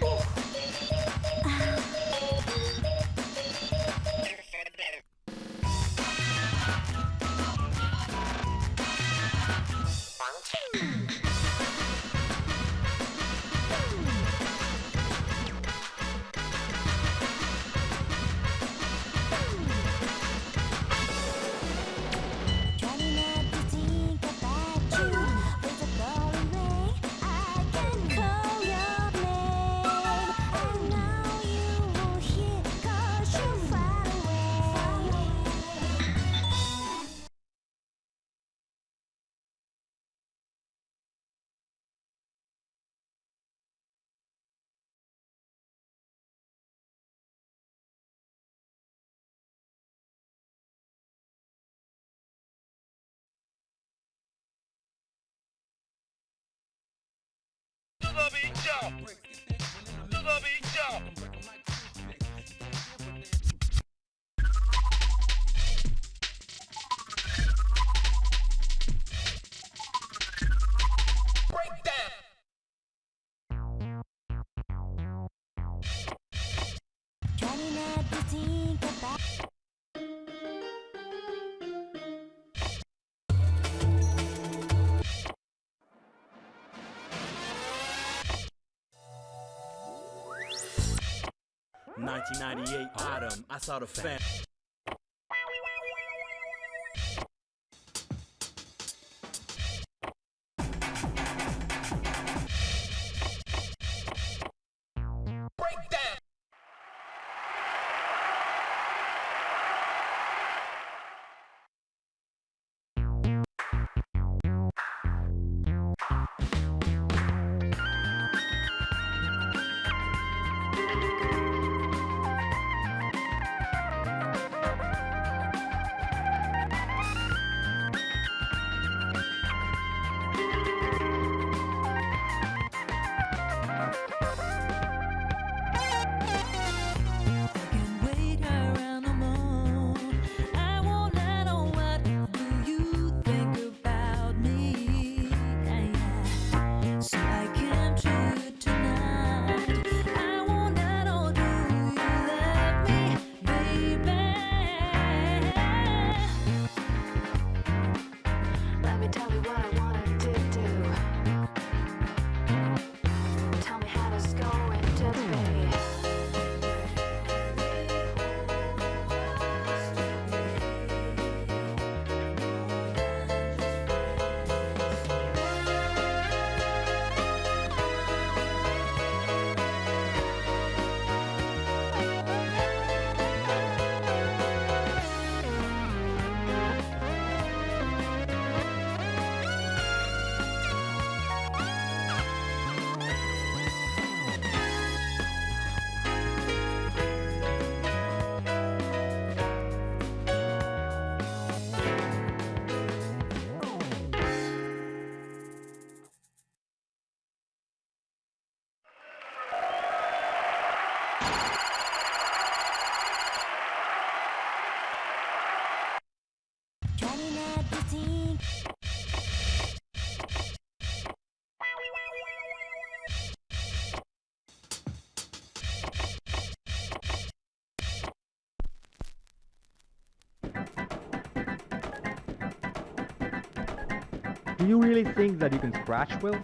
Oh! bicha. Tout en. 1998 autumn. I saw the fan. Do you really think that you can scratch Will?